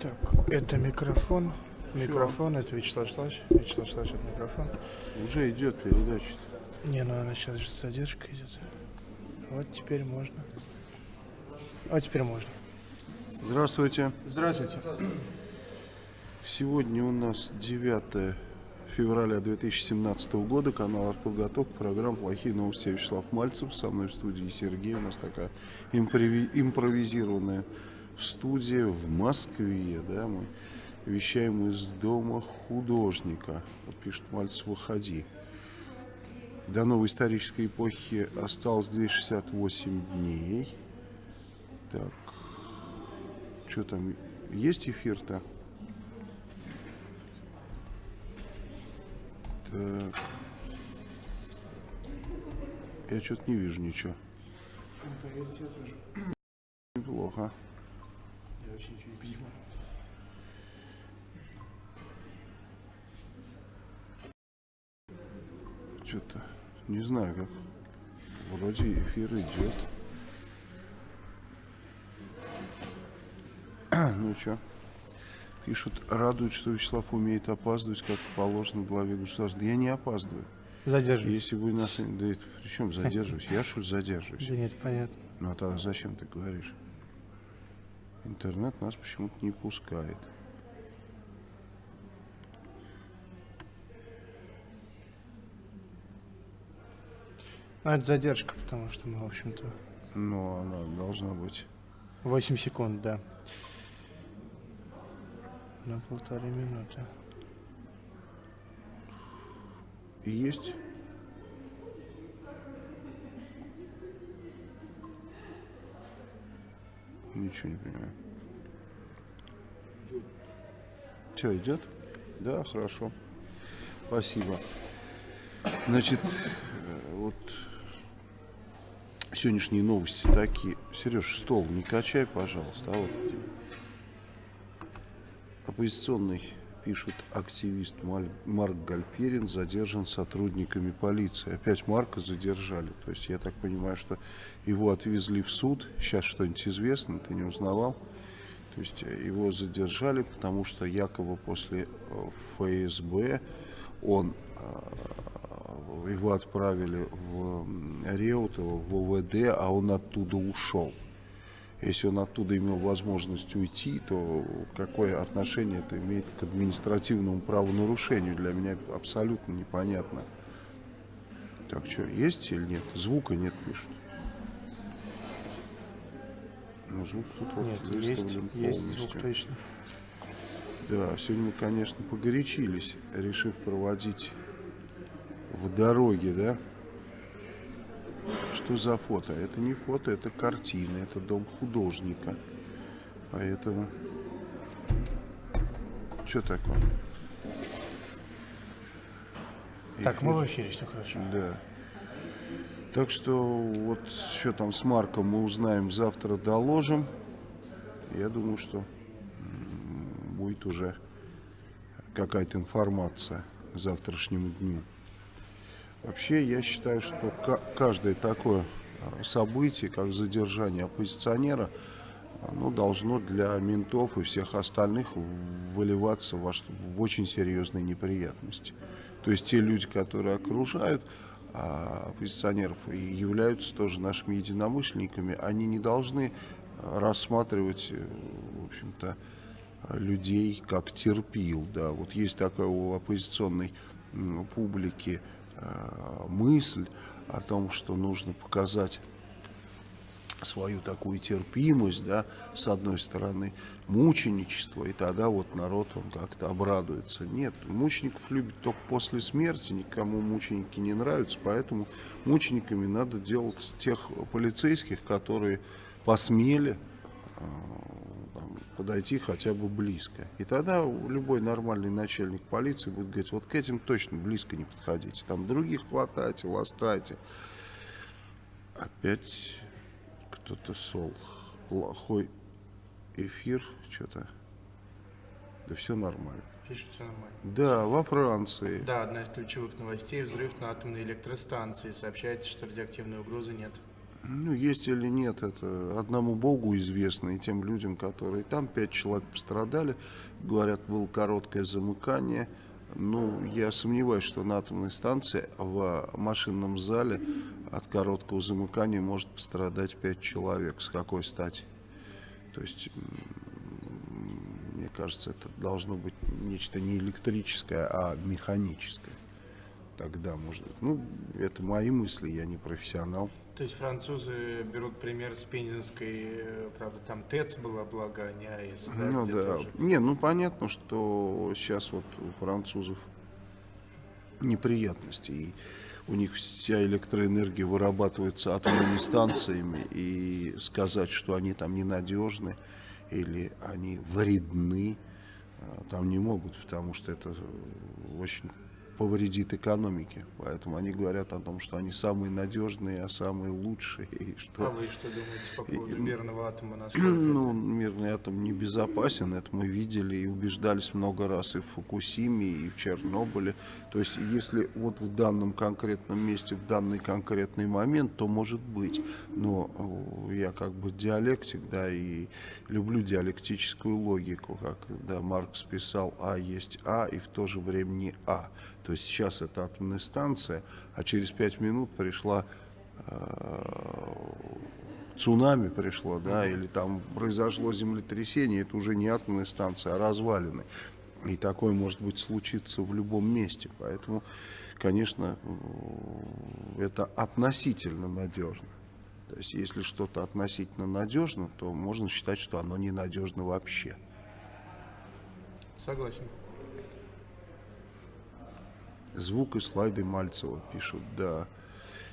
Так, это микрофон. Микрофон, это Вячеслав Шлач. Вячеслав Шлач, это микрофон. Уже идет передача. Не, ну она сейчас же задержка идет. Вот теперь можно. Вот теперь можно. Здравствуйте. Здравствуйте. Сегодня у нас 9 февраля 2017 года, канал «Артподготовка», программа «Плохие новости». Я Вячеслав Мальцев, со мной в студии Сергей. У нас такая импрови- импровизированная студия в Москве. Да, мы вещаем из дома художника. Вот пишет Мальцев, выходи. До новой исторической эпохи осталось 268 дней. Так, что там, есть эфир-то? Так. Я что-то не вижу ничего. Неплохо. Я вообще ничего не понимаю. Что-то не знаю как. Вроде эфир идет. Ну что? Пишут, радует, что Вячеслав умеет опаздывать, как положено главе государства. Да я не опаздываю. Задерживай. Если вы нас... Да это при чем задерживаюсь? Я что задерживаюсь? Да нет, понятно. Ну а тогда зачем ты говоришь? Интернет нас почему-то не пускает. Ну, это задержка, потому что мы, в общем-то, Но она должна быть. 8 секунд, да. На полторы минуты. И есть? Ничего не понимаю. Все, идет? Да, хорошо. Спасибо. Значит, э, вот сегодняшние новости такие. Сереж, стол не качай, пожалуйста. А вот оппозиционный, пишут активист Марк Гальперин, задержан сотрудниками полиции. Опять Марка задержали. То есть я так понимаю, что его отвезли в суд. Сейчас что-нибудь известно, ты не узнавал? То есть его задержали, потому что якобы после э, ФСБ он э, его отправили в Реутово, в ОВД, а он оттуда ушел. Если он оттуда имел возможность уйти, то какое отношение это имеет к административному правонарушению, для меня абсолютно непонятно. Так что, есть или нет? Звука нет, пишут. Ну, звук тут вот Нет, есть, выставлен есть полностью. звук точно. Да, сегодня мы, конечно, погорячились, решив проводить в дороге, да? Что за фото? Это не фото, это картина, это дом художника. Поэтому... Что такое? Так, мы в эфире, все хорошо. Да. Так что вот что там с Марком мы узнаем завтра, доложим. Я думаю, что будет уже какая-то информация к завтрашнему дню. Вообще, я считаю, что ка- каждое такое а, событие, как задержание оппозиционера, оно должно для ментов и всех остальных выливаться что- в очень серьезные неприятности. То есть те люди, которые окружают а, оппозиционеров и являются тоже нашими единомышленниками, они не должны а, рассматривать, э, в общем-то, людей как терпил. Да. Вот есть такая у оппозиционной публики мысль о том, что нужно показать свою такую терпимость, да, с одной стороны, мученичество, и тогда вот народ, он как-то обрадуется. Нет, мучеников любят только после смерти, никому мученики не нравятся, поэтому мучениками надо делать тех полицейских, которые посмели э, подойти хотя бы близко. И тогда любой нормальный начальник полиции будет говорить, вот к этим точно близко не подходите, там других хватайте, ласкайте. Опять кто-то сол. Плохой эфир, что-то. Да все нормально. Пишет, все нормально. Да, во Франции. Да, одна из ключевых новостей – взрыв на атомной электростанции. Сообщается, что радиоактивной угрозы нет. Ну, есть или нет, это одному Богу известно, и тем людям, которые там, пять человек пострадали, говорят, было короткое замыкание. Ну, я сомневаюсь, что на атомной станции в машинном зале от короткого замыкания может пострадать пять человек. С какой стати? То есть, мне кажется, это должно быть нечто не электрическое, а механическое. Тогда, может быть. Ну, это мои мысли, я не профессионал. То есть французы берут пример с Пензенской, э, правда, там ТЭЦ была, благо, а не АЭС. Да, ну да. тоже. Не, ну понятно, что сейчас вот у французов неприятности. И у них вся электроэнергия вырабатывается атомными станциями. И сказать, что они там ненадежны или они вредны, э, там не могут, потому что это очень повредит экономике. Поэтому они говорят о том, что они самые надежные, а самые лучшие. И что... А вы что думаете по поводу И- мирного атома? Ну, это- мирный атом небезопасен, это мы видели и убеждались много раз и в Фукусиме, и в Чернобыле. То есть, если вот в данном конкретном месте, в данный конкретный момент, то может быть. Но э, я как бы диалектик, да, и люблю диалектическую логику, как да, Маркс писал, А есть А, и в то же время не А. То есть сейчас это атомная станция, а через пять минут пришла э, цунами пришло, да, или там произошло землетрясение, это уже не атомная станция, а развалины. И такое может быть случиться в любом месте. Поэтому, конечно, э, это относительно надежно. То есть, если что-то относительно надежно, то можно считать, что оно ненадежно вообще. Согласен. Звук и слайды Мальцева пишут, да.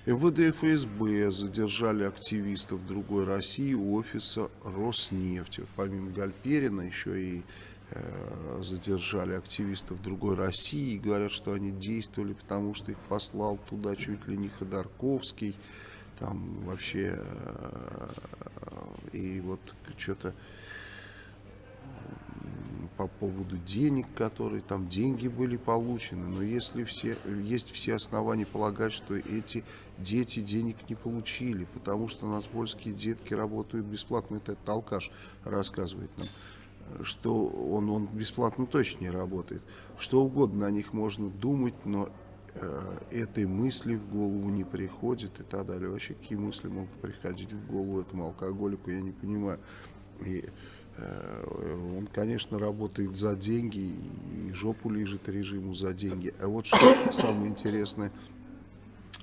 МВД и ФСБ задержали активистов другой России у офиса Роснефти. Помимо Гальперина еще и э, задержали активистов другой России. И говорят, что они действовали, потому что их послал туда чуть ли не Ходорковский. Там вообще... э, и вот что-то по поводу денег, которые там деньги были получены, но если все, есть все основания полагать, что эти дети денег не получили, потому что нацпольские детки работают бесплатно, это этот алкаш рассказывает нам, что он, он бесплатно точно не работает. Что угодно о них можно думать, но э, этой мысли в голову не приходит и так далее. Вообще, какие мысли могут приходить в голову этому алкоголику, я не понимаю. И Он, конечно, работает за деньги и жопу лежит режиму за деньги. А вот что самое интересное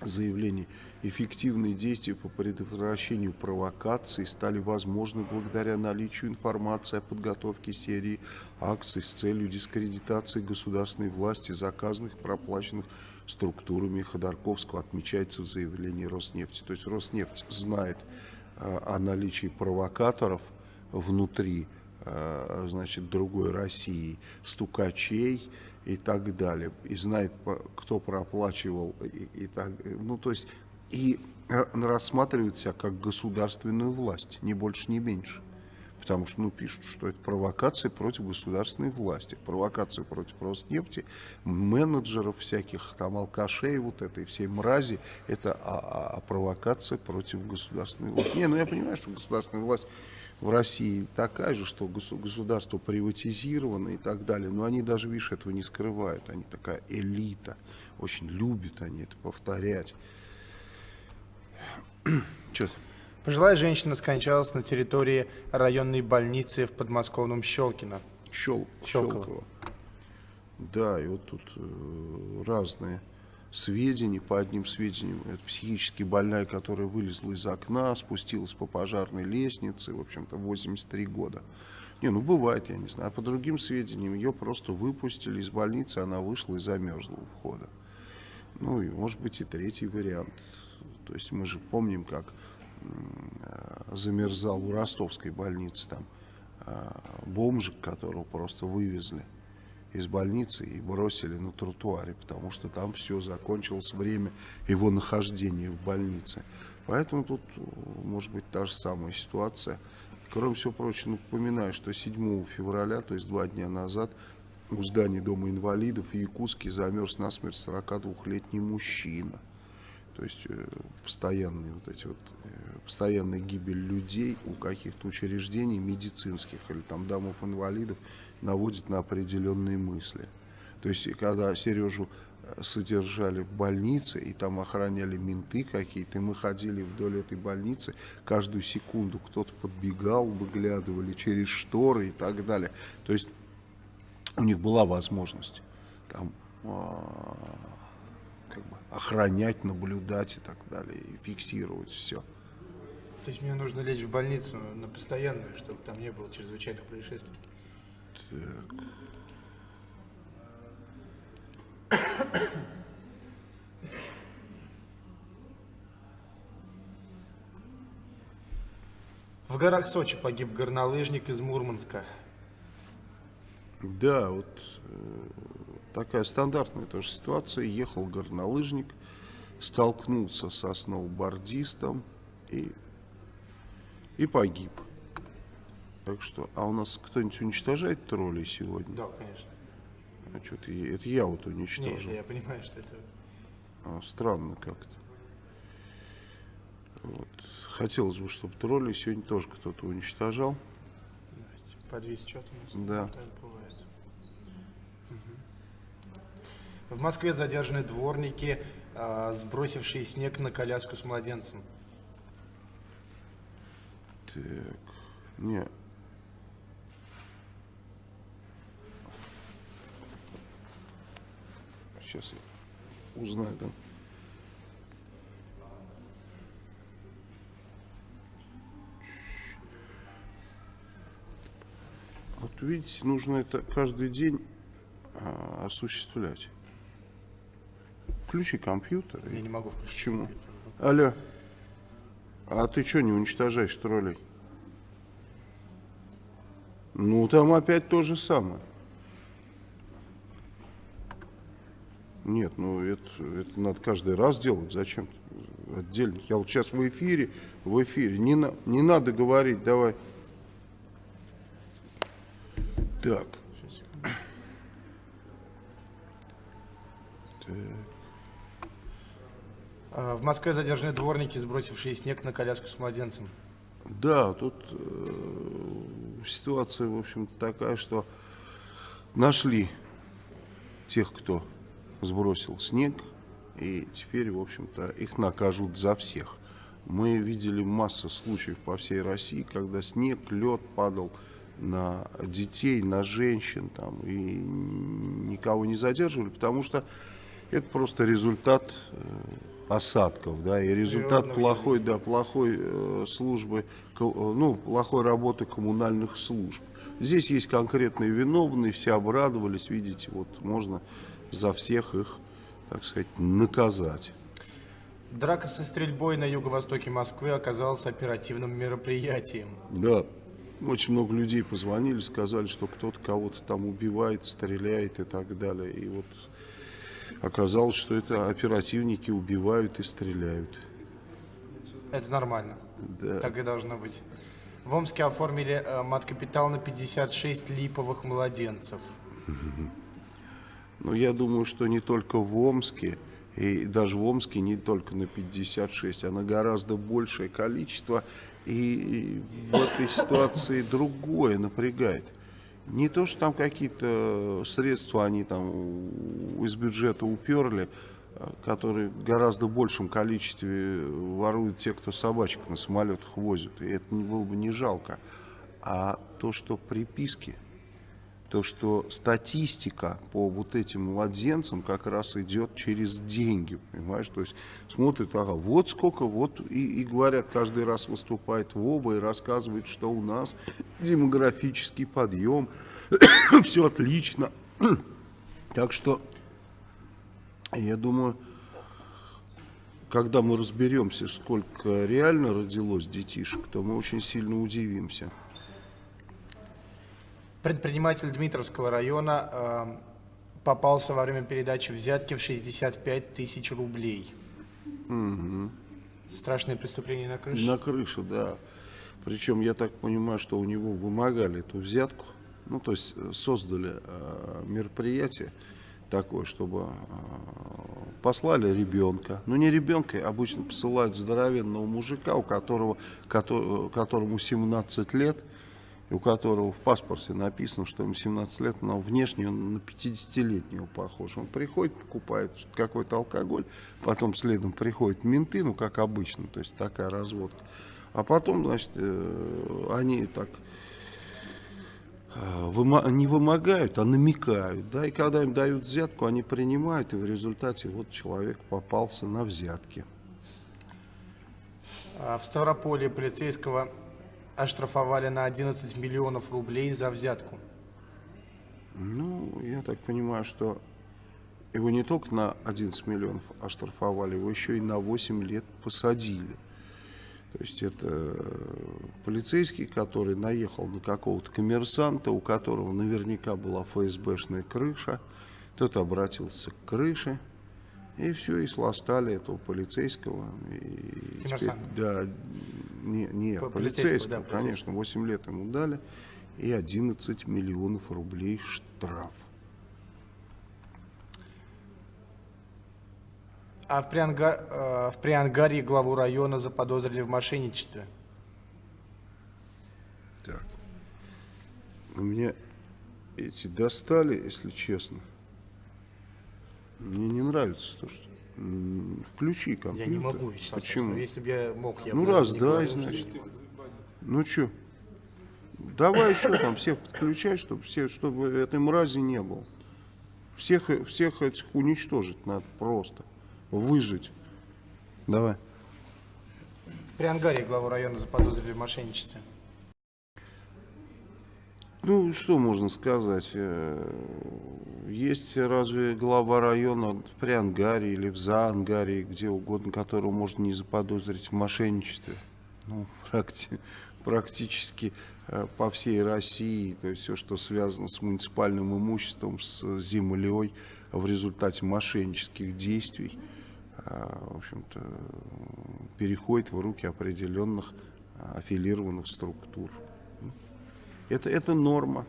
заявление. Эффективные действия по предотвращению провокаций стали возможны благодаря наличию информации о подготовке серии акций с целью дискредитации государственной власти, заказанных, проплаченных структурами Ходорковского, отмечается в заявлении Роснефти. То есть Роснефть знает э, о наличии провокаторов, внутри э, значит, другой России, стукачей и так далее. И знает, кто проплачивал. И, и так, ну, то есть, и ра- рассматривает себя как государственную власть, ни больше, ни меньше. Потому что, ну, пишут, что это провокация против государственной власти, провокация против Роснефти, менеджеров всяких, там, алкашей, вот этой всей мрази, это а, а- а провокация против государственной власти. Не, ну, я понимаю, что государственная власть в России такая же, что госу- государство приватизировано и так далее, но они даже, видишь, этого не скрывают, они такая элита, очень любят они это повторять. Че? Пожилая женщина скончалась на территории районной больницы в подмосковном Щелкино. Щел, Щелково. Щелково. Да, и вот тут э, разные сведения. По одним сведениям, это психически больная, которая вылезла из окна, спустилась по пожарной лестнице, в общем-то, 83 года. Не, ну бывает, я не знаю. А по другим сведениям, ее просто выпустили из больницы, она вышла и замерзла у входа. Ну, и может быть и третий вариант. То есть мы же помним, как э, замерзал у ростовской больницы там э, бомжик, которого просто вывезли из больницы и бросили на тротуаре, потому что там все закончилось время его нахождения в больнице. Поэтому тут э, может быть та же самая ситуация. Кроме всего прочего, напоминаю, что 7 февраля, то есть два дня назад, у здания Дома инвалидов в Якутске замерз насмерть 42-летний мужчина. То есть э, постоянные вот эти вот, э, постоянная гибель людей у каких-то учреждений медицинских или там домов инвалидов наводит на определенные мысли. То есть когда Сережу э, содержали в больнице, и там охраняли менты какие-то, и мы ходили вдоль этой больницы, каждую секунду кто-то подбегал, выглядывали через шторы и так далее. То есть у них была возможность там а, как бы охранять, наблюдать и так далее, и фиксировать все. То есть мне нужно лечь в больницу на постоянную, чтобы там не было чрезвычайных происшествий? Так. В горах Сочи погиб горнолыжник из Мурманска. Да, вот э, такая стандартная тоже ситуация. Ехал горнолыжник, столкнулся со сноубордистом и, и погиб. Так что, а у нас кто-нибудь уничтожает троллей сегодня? Да, конечно. А что-то это я вот Нет, уничтожил. я понимаю, что это... А, странно как-то. Вот. Хотелось бы, чтобы тролли сегодня тоже кто-то уничтожал. Подвис что-то у нас. Да. Мгм. В Москве задержаны дворники, а, сбросившие снег на коляску с младенцем. Так, не. Сейчас я узнаю, да. Вот видите, нужно это каждый день а, осуществлять. Включи компьютер. и- Я не могу включить. Почему? Алло. А ты что не уничтожаешь троллей? Ну, там опять то же самое. Нет, ну это, это надо каждый раз делать. Зачем отдельно? Я вот сейчас в эфире, в эфире. Не, на- не надо говорить, давай. Так. Так. В Москве задержаны дворники, сбросившие снег на коляску с младенцем. Да, тут э, ситуация, в общем-то, такая, что нашли тех, кто сбросил снег, и теперь, в общем-то, их накажут за всех. Мы видели массу случаев по всей России, когда снег, лед падал на детей, на женщин, там, и никого не задерживали, потому что это просто результат э, осадков, да, и результат Природного плохой, да, плохой э, службы, э, ну, плохой работы коммунальных служб. Здесь есть конкретные виновные, все обрадовались, видите, вот можно за всех их, так сказать, наказать. Драка со стрельбой на юго-востоке Москвы оказалась оперативным мероприятием. Да, очень много людей позвонили, сказали, что кто-то кого-то там убивает, стреляет и так далее. И вот оказалось, что это оперативники убивают и стреляют. Это нормально. Да. Так и должно быть. В Омске оформили э, мат-капитал на 56 липовых младенцев. Но я думаю, что не только в Омске, и даже в Омске не только на 56, а на гораздо большее количество. И в этой ситуации другое напрягает. Не то, что там какие-то средства они там из бюджета уперли, а, которые в гораздо большем количестве воруют те, кто собачек на самолетах возят. И это было бы не жалко. А то, что приписки то, что статистика по вот этим младенцам как раз идет через деньги, понимаешь? То есть смотрят, ага, вот сколько, вот и, и говорят, каждый раз выступает Вова и рассказывает, что у нас демографический подъем, все отлично. Так что, я думаю, когда мы разберемся, сколько реально родилось детишек, то мы очень сильно удивимся. Предприниматель Дмитровского района э, попался во время передачи взятки в 65 тысяч рублей. Страшное преступление на крыше. На крыше, да. Причем я так понимаю, что у него вымогали эту взятку. Ну, то есть э, создали э, мероприятие такое, чтобы э, послали ребенка. Ну не ребенка, обычно посылают здоровенного мужика, у которого, кото- которому 17 лет, у которого в паспорте написано, что ему 17 лет, но внешне он на 50-летнего похож. Он приходит, покупает какой-то алкоголь, потом следом приходят менты, ну как обычно, то есть такая разводка. А потом, значит, э, они так э, не вымогают, а намекают, да, и когда им дают взятку, они принимают, и в результате вот человек попался на взятки. А В Ставрополе полицейского оштрафовали на 11 миллионов рублей за взятку. Ну, я так понимаю, что его не только на 11 миллионов оштрафовали, его еще и на 8 лет посадили. То есть это э, полицейский, который наехал на какого-то коммерсанта, у которого наверняка была ФСБшная крыша. Тот обратился к крыше, и все, и сластали этого полицейского. И теперь- Коммерсанта. да, не, не По- полицейского, полицейского, да, конечно, 8 лет ему дали, и 11 миллионов рублей штраф. А в, Прианга- э, в Приангарии главу района заподозрили в мошенничестве. Так. У меня эти достали, если честно. Мне не нравится то, что... Включи компьютер. Я не могу, Вячеслав. Почему? Если бы я мог, я Ну бы раз, никуда дай, не значит. Ну что? Давай еще там всех подключай, чтобы, все, чтобы этой мрази не было. Всех, всех этих уничтожить надо просто. Выжить. Давай. В Приангарии главу района заподозрили в мошенничестве. Ну, что можно сказать? Э, Есть разве глава района в Приангаре или в Заангаре, где угодно, которого можно не заподозрить в мошенничестве? Ну, практи- практически э, по всей России, то есть все, что связано с муниципальным имуществом, с землей в результате мошеннических действий, э, в общем-то, переходит в руки определенных аффилированных структур. Это, это норма.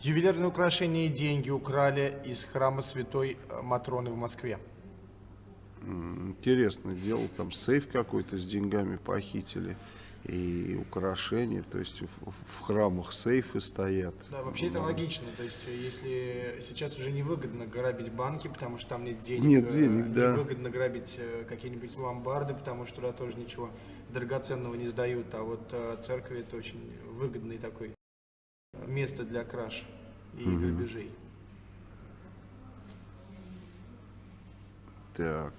Ювелирные украшения и деньги украли из храма Святой э, Матроны в Москве. М, Интересное дело, там сейф какой-то с деньгами похитили и украшения, то есть в, в храмах сейфы стоят. Да, вообще это логично. То есть, э, если сейчас уже невыгодно грабить банки, потому что там нет денег. Нет э, денег, да. Невыгодно грабить э, какие-нибудь ломбарды, потому что туда тоже ничего драгоценного не сдают. А вот э, церкви это очень выгодный такой э, место для краж и грабежей. Так,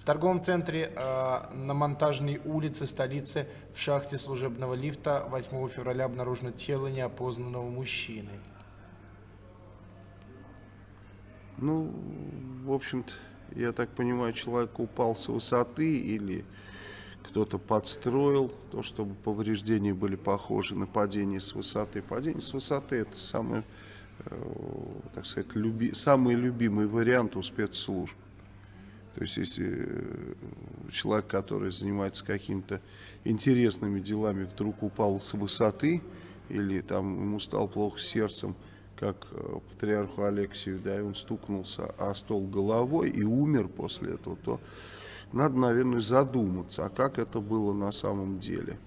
В торговом центре э, на Монтажной улице столицы в шахте служебного лифта 8 февраля обнаружено тело неопознанного мужчины. ну, в общем-то, я так понимаю, человек упал с высоты или кто-то подстроил то, чтобы повреждения были похожи на падение с высоты. Падение с высоты это самый, э, так сказать, люби, самый любимый вариант у спецслужб. То есть, если э, человек, который занимается какими-то интересными делами, вдруг упал с высоты, или там ему стало плохо сердцем, как э, патриарху Алексию, да, и он стукнулся о стол головой и умер после этого, то надо, наверное, задуматься, а как это было на самом деле.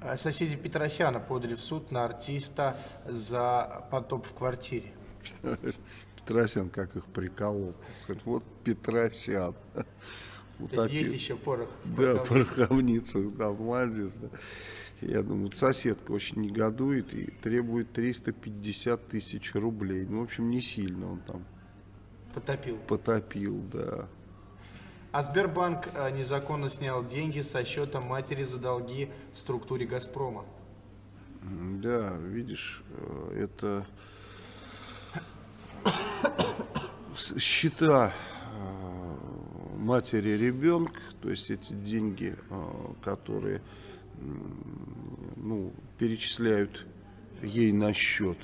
Э, Соседи Петросяна подали в суд на артиста за потоп в квартире. Петросян как их приколол. Сказать, Вот Петросян. Вот То есть есть еще порох. Да, пороховница, да, молодец, да. Я думаю, соседка очень негодует и требует 350 тысяч рублей. Ну, в общем, не сильно он там Потопил. потопил, да. А Сбербанк э, незаконно снял деньги со счета матери за долги структуре «Газпрома». Да, видишь, э, это счета э, матери ребенка, то есть эти деньги, которые ну, перечисляют ей на счет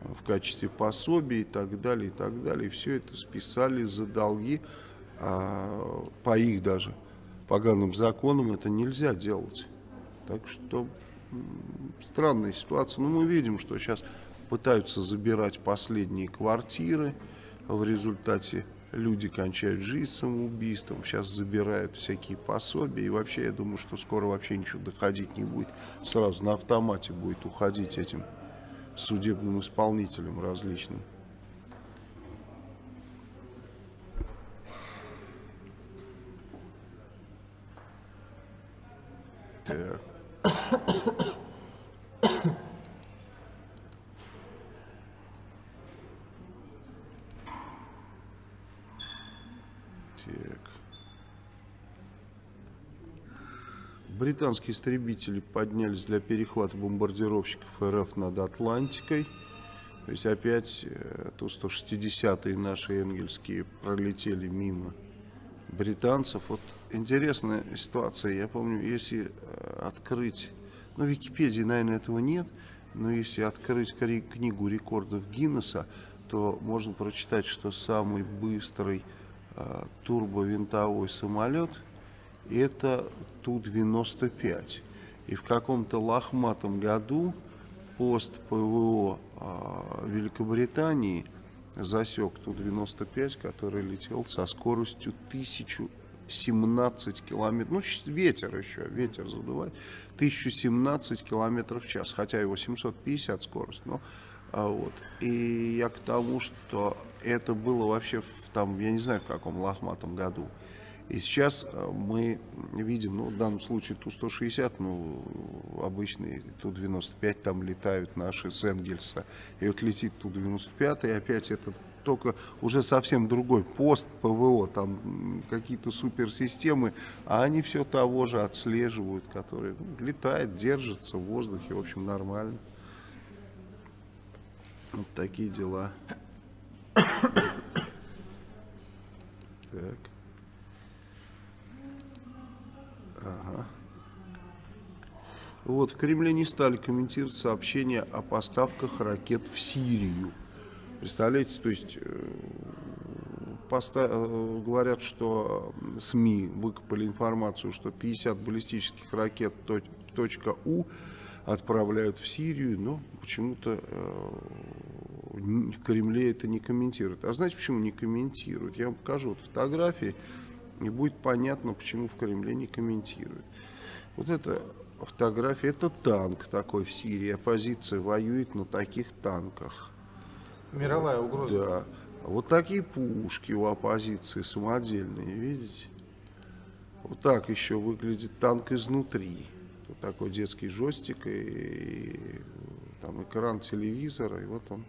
э, в качестве пособий и так далее, и так далее. Все это списали за долги, а по их даже поганым законам это нельзя делать. Так что странная ситуация. Но мы видим, что сейчас пытаются забирать последние квартиры. В результате люди кончают жизнь самоубийством. Сейчас забирают всякие пособия. И вообще, я думаю, что скоро вообще ничего доходить не будет. Сразу на автомате будет уходить этим судебным исполнителям различным. Так. Британские истребители поднялись для перехвата бомбардировщиков РФ над Атлантикой. То есть опять э, Ту-160 наши энгельские пролетели мимо британцев. Вот интересная ситуация. Я помню, если э, открыть, ну, в Википедии, наверное, этого нет, но если открыть книгу рекордов Гиннесса, то можно прочитать, что самый быстрый турбовинтовой самолет это Ту-95. И в каком-то лохматом году пост ПВО э, Великобритании засек Ту-95, который летел со скоростью 1017 километров. Ну, ветер еще, ветер задувает. 1017 километров в час, хотя его 750 скорость. Но, а, вот. И я к тому, что это было вообще, там, я не знаю, в каком лохматом году. И сейчас э, мы видим, ну, в данном случае Ту-160, ну, обычный Ту-95, там летают наши с Энгельса. И вот летит Ту-95, и опять это только уже совсем другой пост ПВО, там какие-то суперсистемы, а они все того же отслеживают, которые ну, летает, держится в воздухе, в общем, нормально. Вот такие дела. Так. Ага. Вот, в Кремле не стали комментировать сообщения о поставках ракет в Сирию. Представляете, то есть э, поста э, говорят, что СМИ выкопали информацию, что 50 баллистических ракет .у отправляют в Сирию, но почему-то э, в Кремле это не комментируют. А знаете, почему не комментируют? Я вам покажу вот фотографии. И будет понятно, почему в Кремле не комментируют. Вот эта фотография, это танк такой в Сирии. Оппозиция воюет на таких танках. Мировая угроза. Да. Вот такие пушки у оппозиции самодельные, видите? Вот так еще выглядит танк изнутри. Вот такой детский жестик и, и там экран телевизора. И вот он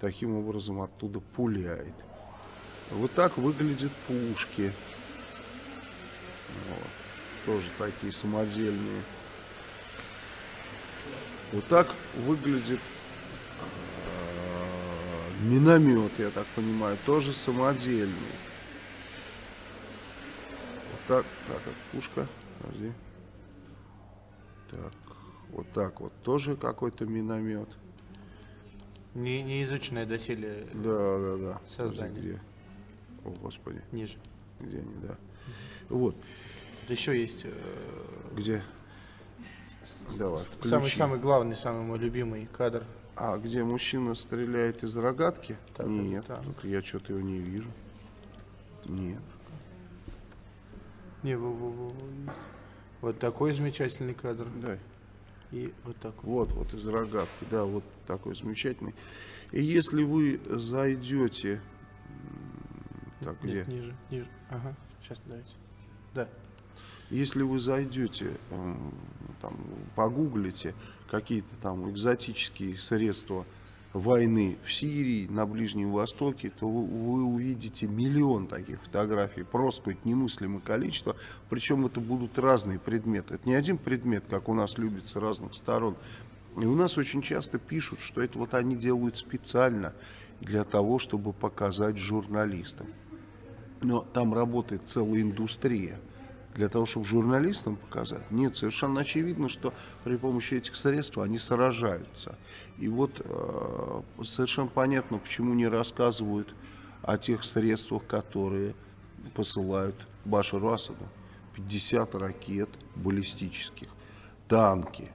таким образом оттуда пуляет. Вот так выглядят пушки. Вот. Тоже такие самодельные. Вот так выглядит э, миномет, я так понимаю, тоже самодельный. Вот так, так, это пушка, подожди. Так, вот так вот, тоже какой-то миномет. Не, не изученное доселе Да, да, да. создание. Где? О, Господи, ниже. где они, да. Вот, еще есть э, где? Давай, самый включи. самый главный, самый мой любимый кадр. А где мужчина стреляет из рогатки? Так, Нет, так. только я что-то его не вижу. Нет. Не, во, во, во, есть. Вот такой замечательный кадр. Дай. И вот такой. Вот, вот из рогатки, да, вот такой замечательный. И если вы зайдете, так где? Нет, ниже, ниже. Ага, сейчас давайте. Да. Если вы зайдете, м, там, погуглите какие-то там экзотические средства войны в Сирии, на Ближнем Востоке, то вы, вы увидите миллион таких фотографий, просто какое-то немыслимое количество. Причем это будут разные предметы. Это не один предмет, как у нас любят с разных сторон. И у нас очень часто пишут, что это вот они делают специально для того, чтобы показать журналистам. Но там работает целая индустрия для того, чтобы журналистам показать. Нет, совершенно очевидно, что при помощи этих средств они сражаются. И вот э, совершенно понятно, почему не рассказывают о тех средствах, которые посылают Башару Асаду. 50 ракет баллистических. танки,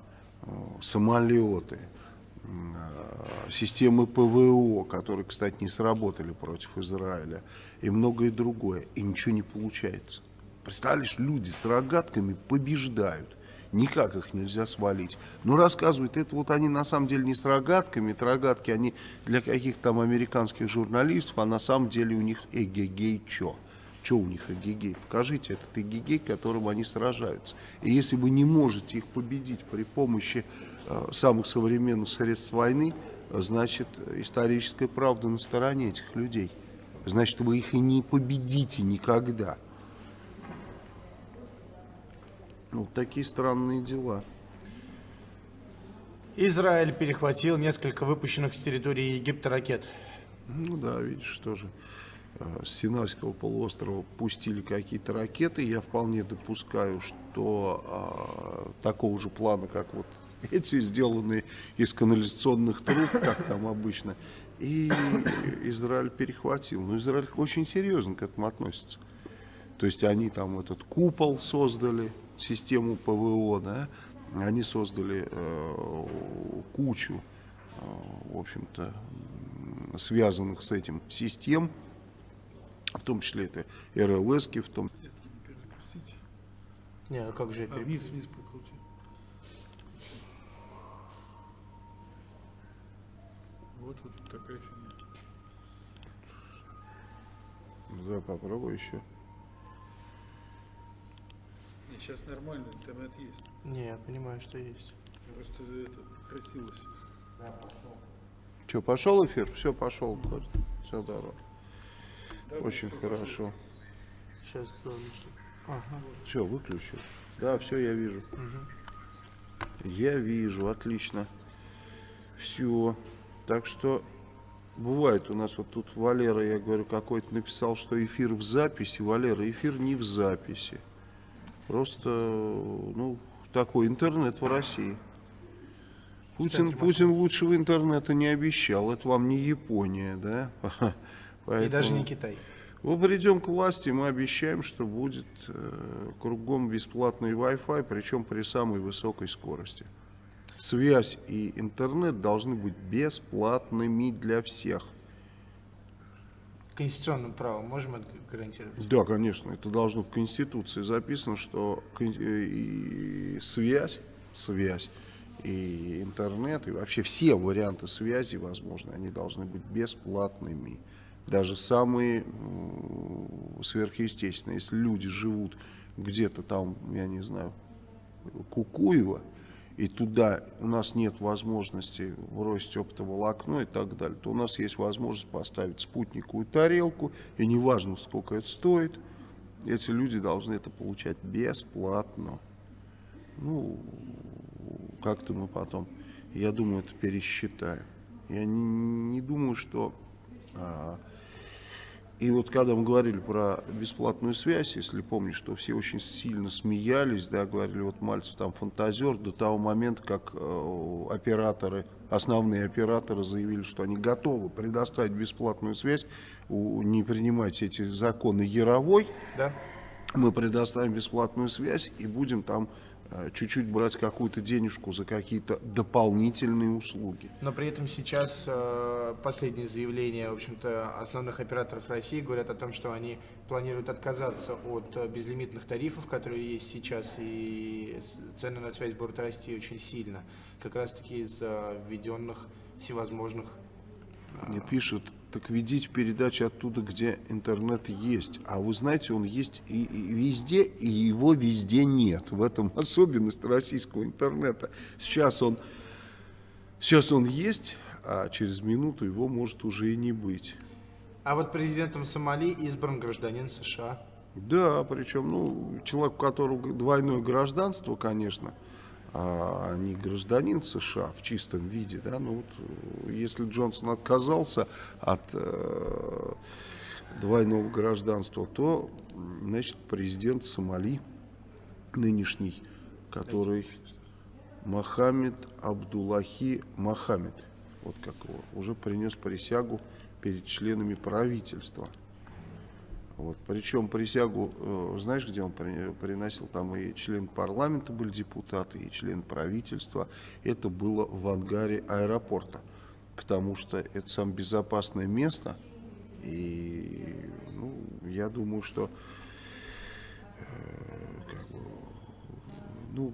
э, самолеты, э, системы ПВО, которые, кстати, не сработали против Израиля, и многое другое, и ничего не получается. Представляешь, люди с рогатками побеждают. Никак их нельзя свалить. Но рассказывают, это вот они на самом деле не с рогатками, это рогатки они для каких-то там американских журналистов, а на самом деле у них эгегей чё. Что у них эгегей? Покажите этот эгегей, которым они сражаются. И если вы не можете их победить при помощи э, самых современных средств войны, значит историческая правда на стороне этих людей. Значит вы их и не победите никогда. Вот такие странные дела. Израиль перехватил несколько выпущенных с территории Египта ракет. Ну да, видишь, тоже э, с Синайского полуострова пустили какие-то ракеты. Я вполне допускаю, что э, такого же плана, как вот эти, сделанные из канализационных труб, как там обычно, и Израиль перехватил. Но Израиль очень серьезно к этому относится. То есть они там этот купол создали, систему ПВО, да, они создали э, кучу, э, в общем-то, связанных с этим систем, в том числе это РЛС, в том Не, а как же? А вниз, вниз прокрути. Вот вот такая фигня. Да, попробуй еще. Сейчас нормально, интернет есть. Не, я понимаю, что есть. Просто это красилось. Что, пошел эфир? Все, пошел. Все здорово. Да, Очень хорошо. Сейчас кто Ага. Все, выключил. Да, все, я вижу. Я вижу, отлично. Все. Так что бывает у нас вот тут Валера, я говорю, какой-то написал, что эфир в записи. Валера, эфир не в записи. Просто, ну, такой интернет в России. Путин, Путин лучшего интернета не обещал. Это вам не Япония, да? И даже Поэтому- не Китай. мы придем к власти, мы обещаем, что будет э, кругом бесплатный Wi-Fi, причем при самой высокой скорости. Связь и интернет должны быть бесплатными для всех. Конституционным правом можем гарантировать? Да, конечно, это должно в Конституции записано, что э, связь, связь и интернет, и вообще все варианты связи, возможно, они должны быть бесплатными. Даже самые сверхъестественные. Если люди живут где-то там, я не знаю, Кукуева, и туда у нас нет возможности бросить оптоволокно и так далее, то у нас есть возможность поставить спутниковую тарелку, и неважно, сколько это стоит, эти люди должны это получать бесплатно. Ну, как-то мы потом, я думаю, это пересчитаем. Я не, не думаю, что... а, и вот когда мы говорили про бесплатную связь, если помнишь, что все очень сильно смеялись, да, говорили, вот Мальцев там фантазер, до того момента, как э, операторы, основные операторы заявили, что они готовы предоставить бесплатную связь, у- не принимайте эти законы Яровой, Да? мы предоставим бесплатную связь и будем там чуть-чуть брать какую-то денежку за какие-то дополнительные услуги. Но при этом сейчас э, последние заявления, в общем-то, основных операторов России говорят о том, что они планируют отказаться от э, безлимитных тарифов, которые есть сейчас, и цены на связь будут расти очень сильно, как раз-таки из-за введенных всевозможных Мне пишут, так ведите передачи оттуда, где интернет есть. А вы знаете, он есть и, и везде, и его везде нет. В этом особенность российского интернета. Сейчас он, сейчас он есть, а через минуту его может уже и не быть. А вот президентом Сомали избран гражданин США. Да, причем, ну, человек, у которого двойное гражданство, конечно, а не гражданин США в чистом виде, да, ну вот, э, если Джонсон отказался от э, двойного гражданства, то, значит, президент Сомали нынешний, который Мохаммед Абдуллахи Мохаммед, вот как его, уже принес присягу перед членами правительства. Вот. Причем присягу, э, знаешь, где он при- приносил? Там и член парламента были депутаты, и член правительства. Это было в ангаре аэропорта, потому что это самое безопасное место. И ну, я думаю, что э, как бы, ну,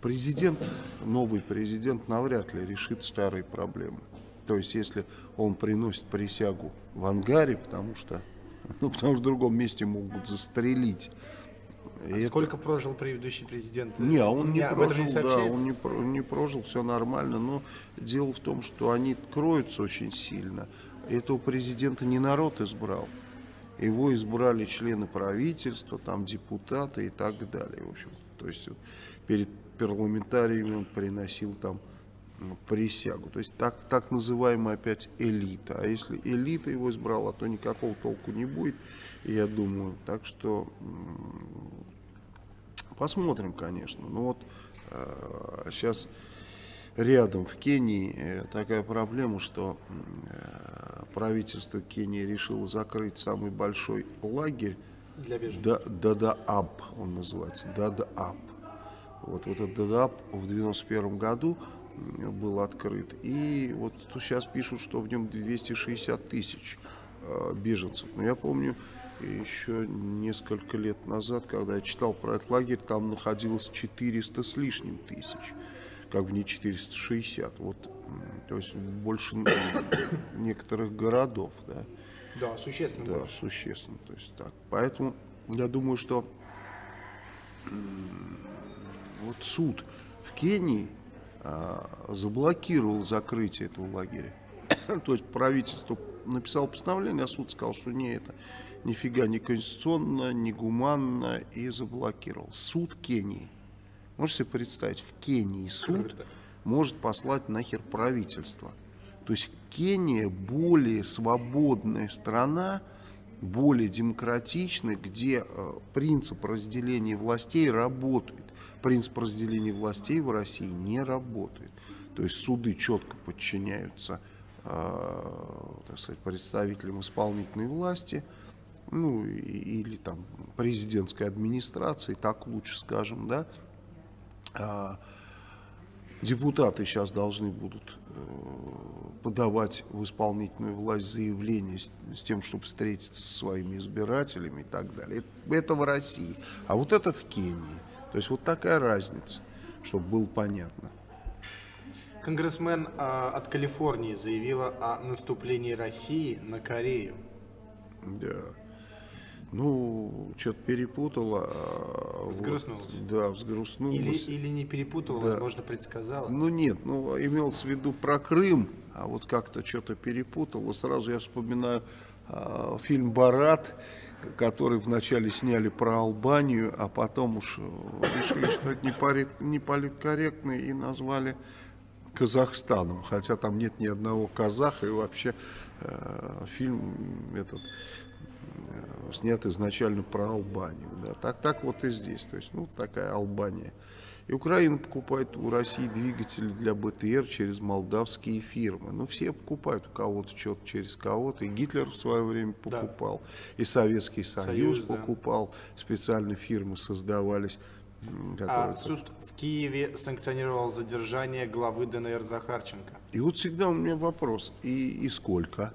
президент, новый президент навряд ли решит старые проблемы. То есть, если он приносит присягу в ангаре, потому что, ну, потому что в другом месте могут застрелить. И А это- Сколько прожил предыдущий президент? не, он не прожил, да, сообщается? он не, не прожил, все нормально, но дело в том, что они кроются очень сильно. Этого президента не народ избрал. Его избрали члены правительства, там депутаты и так далее. В общем, то есть перед парламентариями он приносил там присягу. То есть так, так называемая опять элита. А если элита его избрала, то никакого толку не будет, я думаю. Так что Посмотрим, конечно. Ну вот сейчас рядом в Кении э, такая проблема, что э, правительство Кении решило закрыть самый большой лагерь Для беженцев. Да- Дадааб, он называется, Дадааб. Вот, вот этот Дадааб в 91 году был открыт. И вот сейчас пишут, что в нем 260 тысяч э, беженцев. Но я помню, еще несколько лет назад, когда я читал про этот лагерь, там находилось 400 с лишним тысяч. Как бы не 460. Вот, то есть больше некоторых городов, да. Да, существенно Да, больше. существенно. То есть так. Поэтому я думаю, что вот суд в Кении заблокировал закрытие этого лагеря. То есть правительство написало постановление, а суд сказал, что не это нифига не конституционно, не гуманно и заблокировал. Суд Кении. Можете себе представить, в Кении суд может послать нахер правительство. То есть Кения более свободная страна, более демократичная, где э, принцип разделения властей работает. Принцип разделения властей в России не работает. То есть суды четко подчиняются э, так сказать, представителям исполнительной власти, ну или там президентской администрации, так лучше скажем, да. А, Депутаты сейчас должны будут э, подавать в исполнительную власть заявление с, с тем, чтобы встретиться со своими избирателями и так далее. Это, это в России. А вот это в Кении. То есть вот такая разница, чтобы было понятно. Конгрессмен а, от Калифорнии заявила о наступлении России на Корею. Да. Ну, что-то перепутала. а, вот. Взгрустнулась. да, взгрустнулась. Или, или не перепутала, Да. возможно, предсказала. Ну нет, ну имелось в виду про Крым, а вот как-то что-то перепутал. И сразу я вспоминаю а, фильм «Барат», который вначале сняли про Албанию, а потом уж решили, что это не, парит- не политкорректно и назвали Казахстаном. Хотя там нет ни одного казаха и вообще э, фильм этот э, снят изначально про Албанию. Да. Так, так вот и здесь. То есть, ну, такая Албания. И Украина покупает у России двигатели для БТР через молдавские фирмы. Ну, все покупают у кого-то что-то через кого-то. И Гитлер в свое время Да. покупал, и Советский Союз, Союз, да. покупал, специальные фирмы создавались. А суд в Киеве санкционировал задержание главы ДНР Захарченко. И вот всегда у меня вопрос, и, и сколько?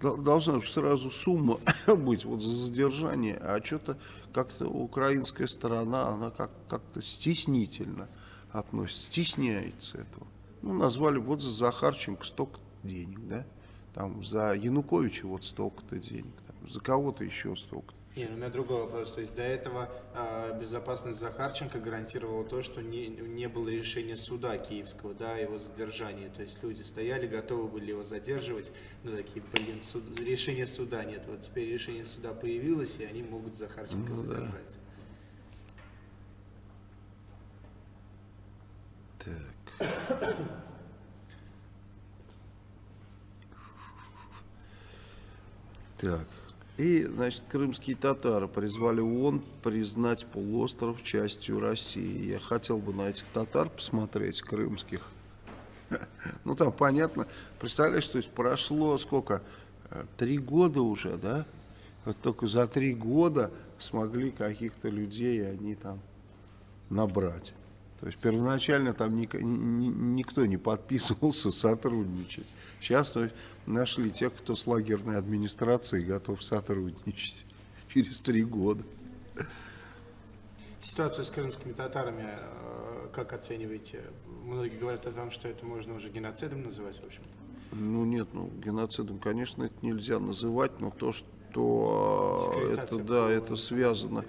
Дол- Должна сразу сумма быть вот за задержание, а что-то как-то украинская сторона, она как- как-то стеснительно относится, стесняется этого. Ну, назвали вот за Захарченко столько денег, да? Там за Януковича вот столько-то денег, там, за кого-то еще столько-то. Не, ну, у меня другой вопрос. То есть до этого а, безопасность Захарченко гарантировала то, что не, не было решения суда киевского, да, его задержании. То есть люди стояли, готовы были его задерживать, но такие, блин, суд- решения суда нет. Вот теперь решение суда появилось, и они могут Захарченко Ну да. задержать. Так. Так. И, значит, крымские татары призвали ООН признать полуостров частью России. Я хотел бы на этих татар посмотреть, крымских. Ну, там понятно. Представляешь, то есть прошло сколько? э, три года уже, да? Вот только за три года смогли каких-то людей они там набрать. То есть первоначально там ник, ни, никто не подписывался сотрудничать. Сейчас есть, нашли тех, кто с лагерной администрацией готов сотрудничать через три года. Ситуацию с крымскими татарами э, как оцениваете? Многие говорят о том, что это можно уже геноцидом называть, в общем-то. Ну нет, ну геноцидом, конечно, это нельзя называть, но то, что э, это, да, это связано, э,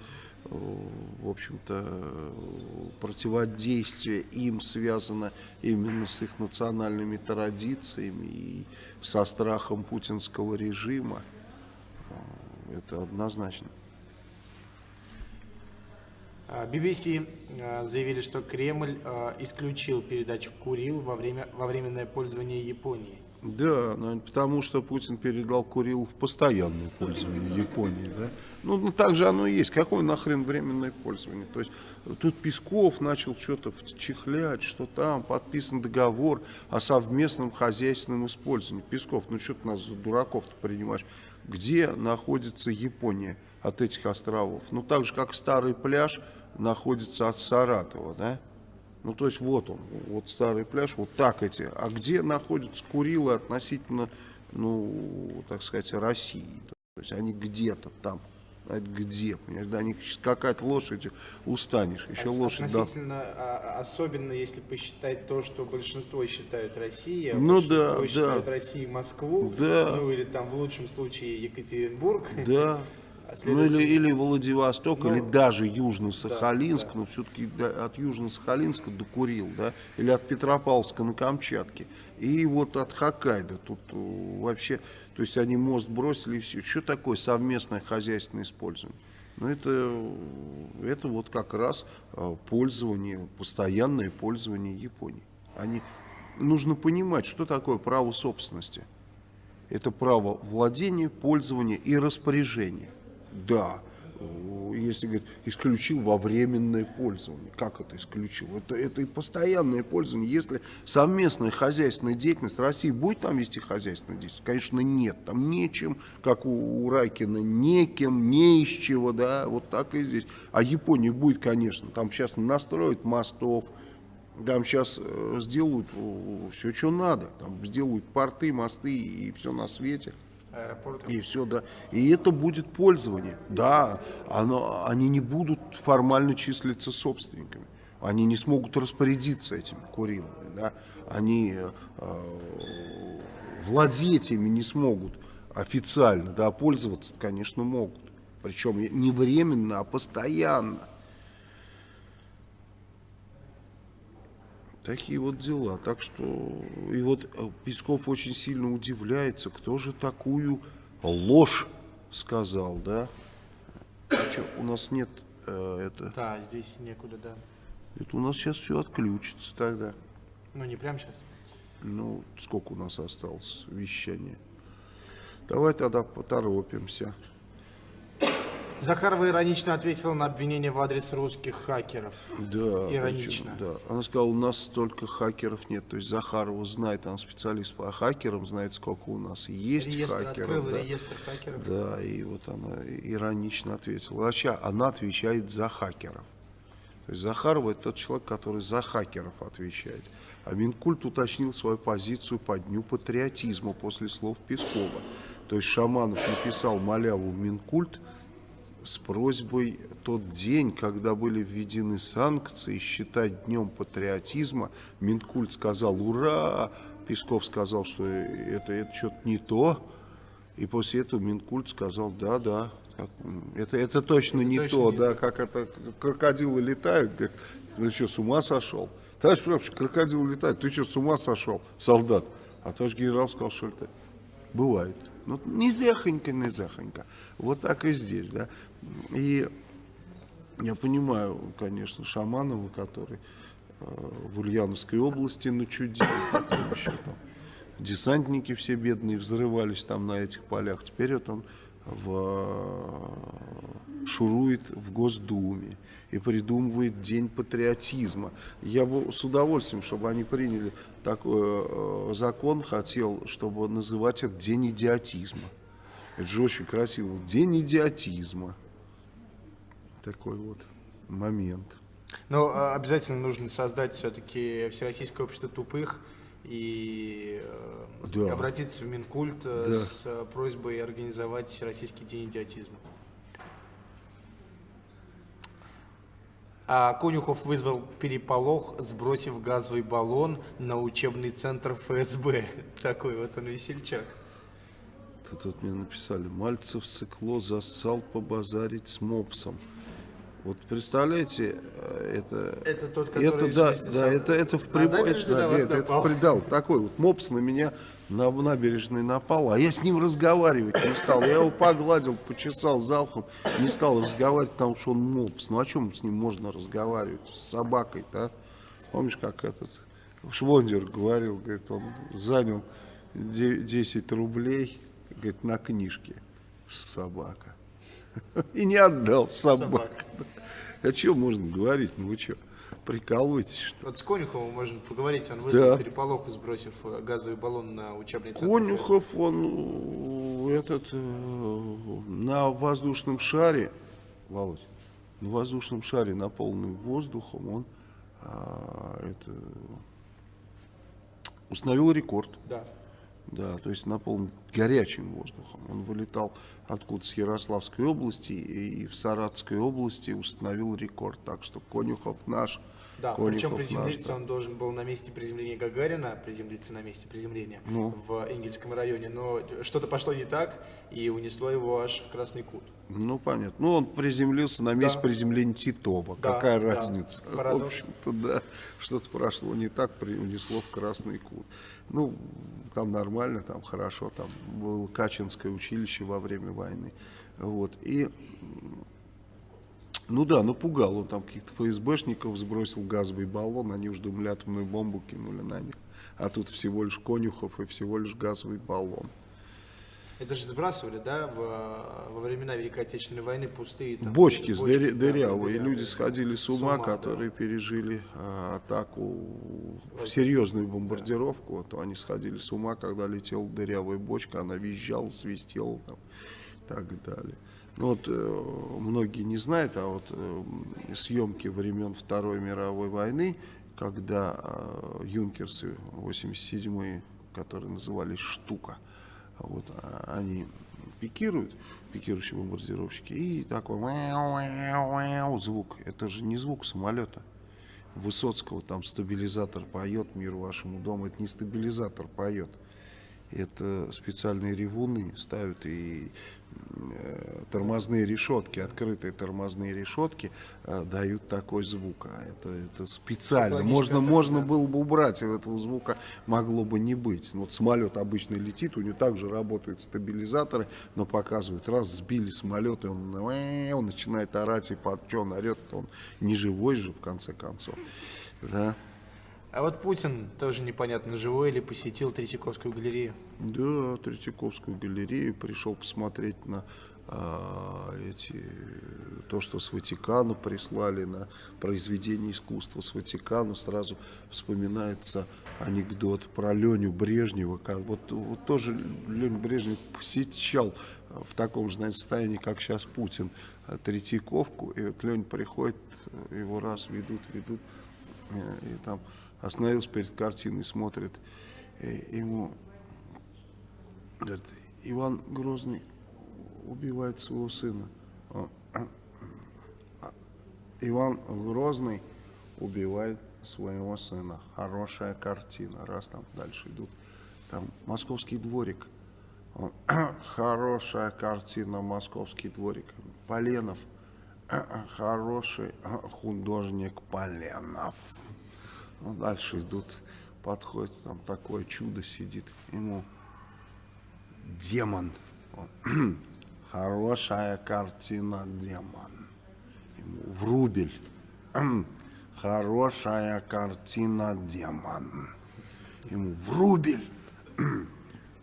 в общем-то, противодействие им связано именно с их национальными традициями и со страхом путинского режима. Это однозначно. BBC а, заявили, что Кремль а, исключил передачу Курил во, время, во временное пользование Японии. Да, потому что Путин передал Курил в постоянное пользование Японии. Да? Ну, ну, так же оно и есть. Какое нахрен временное пользование? То есть тут Песков начал что-то вчихлять, что там подписан договор о совместном хозяйственном использовании. Песков, ну что ты нас за дураков-то принимаешь? Где находится Япония от этих островов? Ну так же, как старый пляж находится от Саратова, да? Ну, то есть вот он, вот старый пляж, вот так эти. А где находятся Курилы относительно, ну, так сказать, России? То есть они где-то там. А это где? Понимаешь, до них скакать лошадью устанешь. Еще а, лошадь Относительно, да. особенно если посчитать то, что большинство считают Россией, а ну, большинство да, считают да. Россией Москву, да. ну или там в лучшем случае Екатеринбург. Да. А ну или, или Владивосток, ну, или даже Южно-Сахалинск, да, да. но все-таки от Южно-Сахалинска до Курил, да, или от Петропавловска на Камчатке, и вот от Хоккайдо, тут э, вообще, то есть они мост бросили и все. Что такое совместное хозяйственное использование? Ну это, это вот как раз э, пользование, постоянное пользование Японии. Они, нужно понимать, что такое право собственности. Это право владения, пользования и распоряжения. Да, если говорит, исключил во временное пользование. Как это исключил? Это, это и постоянное пользование. Если совместная хозяйственная деятельность, России будет там вести хозяйственную деятельность? Конечно, нет. Там нечем, как у, у Райкина, некем, не из чего, да, вот так и здесь. А Япония будет, конечно, там сейчас настроят мостов, там сейчас э, сделают все, что надо. Там сделают порты, мосты и все на свете. Аэропорт. И все, да. И это будет пользование. Да, оно, они не будут формально числиться собственниками. Они не смогут распорядиться этими Курилами. Да. Они э, владеть ими не смогут официально. Да, пользоваться, конечно, могут. Причем не временно, а постоянно. Такие вот дела. Так что, и вот э, Песков очень сильно удивляется, кто же такую ложь сказал, да? А что, у нас нет э, это... Да, здесь некуда, да. Это у нас сейчас все отключится тогда. Ну, не прямо сейчас. Ну, сколько у нас осталось вещания? Давай тогда поторопимся. Захарова иронично ответила на обвинение в адрес русских хакеров. Да. Иронично. Причем, да. Она сказала, у нас столько хакеров нет. То есть Захарова знает, она специалист по хакерам, знает, сколько у нас есть реестр хакеров. Открыла да. реестр хакеров. Да, и вот она иронично ответила. Вообще, она отвечает за хакеров. То есть Захарова это тот человек, который за хакеров отвечает. А Минкульт уточнил свою позицию по Дню патриотизма после слов Пескова. То есть Шаманов написал маляву в Минкульт, с просьбой тот день, когда были введены санкции, считать днем патриотизма. Минкульт сказал «Ура!», Песков сказал, что это, это что-то не то. И после этого Минкульт сказал «Да, да, это, это точно это не точно то, не да, как это крокодилы летают, как, ты что, с ума сошел? Товарищ прапорщик, крокодилы летают, ты что, с ума сошел, солдат? А товарищ генерал сказал, что это бывает. Ну, не зехонька. Вот так и здесь, да. И я понимаю, конечно, Шаманова, который э, в Ульяновской области начудил, потом еще там десантники все бедные взрывались там на этих полях. Теперь вот он в, шурует в Госдуме. и придумывает День патриотизма. Я бы с удовольствием, чтобы они приняли такой э, закон, хотел, чтобы называть это День идиотизма. Это же очень красиво. День идиотизма. Такой вот момент. Но а, обязательно нужно создать все-таки Всероссийское общество тупых и э, Да. обратиться в Минкульт э, Да. с э, просьбой организовать Всероссийский день идиотизма. А Конюхов вызвал переполох, сбросив газовый баллон на учебный центр ФСБ. Такой вот он весельчак. Тут вот мне написали, Мальцев сыкло зассал побазарить с мопсом. Вот представляете, э, это... Это тот, который... Это, да, да, это, это в прибой, набережную это, да, нет, это придал. Такой вот мопс на меня на набережной напал, а я с ним разговаривать не стал. Я его погладил, почесал за ухом, не стал разговаривать, потому что он мопс. Ну о чем с ним можно разговаривать? С собакой-то, а? Помнишь, как этот Швондер говорил, говорит, он занял де- 10 рублей, говорит, на книжке собака. И не отдал собаку. О чем можно говорить? Ну вы что, прикалываетесь, что? Вот с Конюховым можно поговорить. Он вызвал Да. переполох, сбросив э, газовый баллон на учебный центр. Конюхов, он э, этот э, на воздушном шаре, Володь, на воздушном шаре, наполненным воздухом, он а, это, установил рекорд. Да. Да, то есть наполнен горячим воздухом. Он вылетал откуда с Ярославской области и в Саратовской области установил рекорд. Так что Конюхов наш. Да, Конюхов причем наш, приземлиться да. он должен был на месте приземления Гагарина, приземлиться на месте приземления Ну. в Энгельском районе, но что-то пошло не так и унесло его аж в Красный Кут. Ну, понятно. Ну, он приземлился на месте Да. приземления Титова. Да, Какая да. разница? Парадокс. В общем-то, да. Что-то прошло не так, при- унесло в Красный Кут. Ну, там нормально, там хорошо. Там было Качинское училище во время войны. Вот. И, ну да, напугал. Он там каких-то ФСБшников сбросил газовый баллон. Они уж думали, атомную бомбу кинули на них. А тут всего лишь Конюхов и всего лишь газовый баллон. Это же сбрасывали, да, в, во времена Великой Отечественной войны пустые там, Бочки, с бочки, дыря- да, дырявые. Люди сходили с ума, которые пережили а, атаку, серьезную бомбардировку. Вот, они сходили с ума, когда летела дырявая бочка, она визжала, свистела там, и так далее. Ну, вот э, многие не знают, а вот э, съемки времен Второй мировой войны, когда э, юнкерсы 87-е, которые назывались «Штука», вот, а, они пикируют, пикирующие бомбардировщики, и такой звук. Это же не звук самолета. Высоцкого там стабилизатор поет, мир вашему дому. Это не стабилизатор поет. Это специальные ревуны ставят и э, тормозные решетки, открытые тормозные решетки э, дают такой звук. А это, это специально. Можно, можно атака. было бы убрать, и этого звука могло бы не быть. Ну, Вот самолет обычно летит, у него также работают стабилизаторы, но показывают, раз сбили самолет, и он, «Уэу», он начинает орать, и под что он орет, он не живой же в конце концов. Да. А вот Путин тоже непонятно, живой или посетил Третьяковскую галерею. Да, Третьяковскую галерею пришел посмотреть на а, эти то, что с Ватикана прислали на произведение искусства с Ватикана, сразу вспоминается анекдот про Леню Брежнева. Вот, вот тоже Леня Брежнев посещал а, в таком же наверное, состоянии, как сейчас Путин, а, Третьяковку. И вот Леня приходит, его раз ведут, ведут, э, и там остановился перед картиной, смотрит, и ему Говорит, Иван Грозный убивает своего сына. «А, а, Иван Грозный убивает своего сына. Хорошая картина. Раз там дальше идут. Там московский дворик. Хорошая картина, московский дворик. Поленов. Хороший художник Поленов. Ну, дальше идут, подходит, там такое чудо сидит. Ему демон. Он, Хорошая картина демон. Ему Врубель. Хорошая картина демон. Ему Врубель.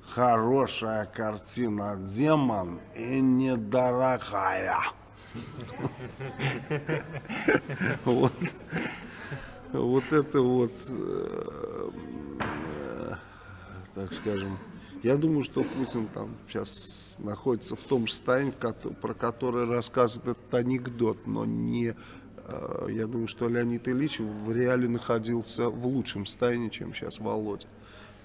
Хорошая картина демон и недорогая. Вот. Вот это вот, э, так скажем, я думаю, что Путин там сейчас находится в том же состоянии, про которое рассказывает этот анекдот, но не, э, я думаю, что Леонид Ильич в реале находился в лучшем состоянии, чем сейчас Володя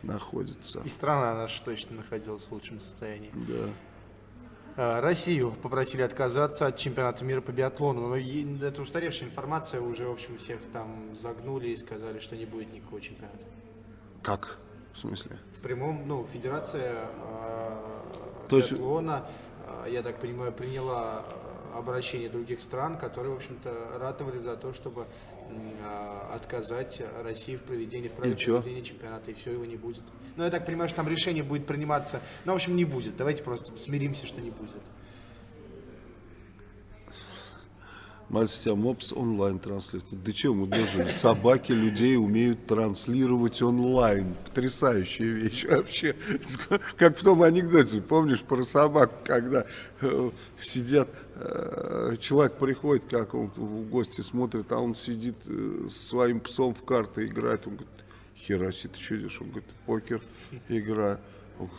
находится. И страна наша точно находилась в лучшем состоянии. Да. А, Россию попросили отказаться от чемпионата мира по биатлону. Но это устаревшая информация, уже, в общем, всех там загнули и сказали, что не будет никакого чемпионата. Как? В смысле? В прямом, ну, федерация а, То есть- биатлона, а, я так понимаю, приняла а, обращение других стран, которые, в общем-то, ратовали за то, чтобы отказать России в проведении, в праве проведения чемпионата, и все, его не будет. Ну, я так понимаю, что там решение будет приниматься, ну, в общем, не будет. Давайте просто смиримся, что не будет. Тебя мопс онлайн транслирует. Да что мы должны? Собаки людей умеют транслировать онлайн. Потрясающая вещь вообще. Как в том анекдоте, помнишь, про собак, когда э, сидят, э, человек приходит как он в гости, смотрит, а он сидит э, своим псом в карты играет. Он говорит, хера себе, ты что делаешь? Он говорит, в покер играю.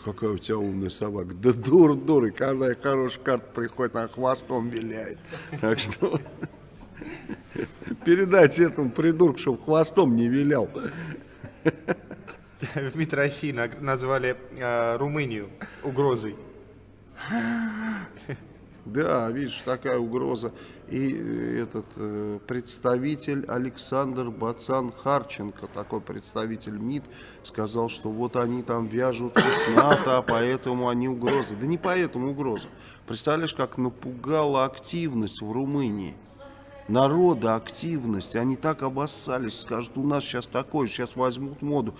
Какая у тебя умная собака. Да дур, дур. И когда хорошая карта приходит, она хвостом виляет. Так что передать этому придурку, чтобы хвостом не вилял. В МИД России назвали э, Румынию угрозой. Да, видишь, такая угроза. И э, этот э, представитель Александр Бацан Харченко, такой представитель МИД, сказал, что вот они там вяжутся с НАТО, а поэтому они угрозы. Да не поэтому угроза. Представляешь, как напугала активность в Румынии. Народа активность, они так обоссались, скажут, у нас сейчас такое, сейчас возьмут моду.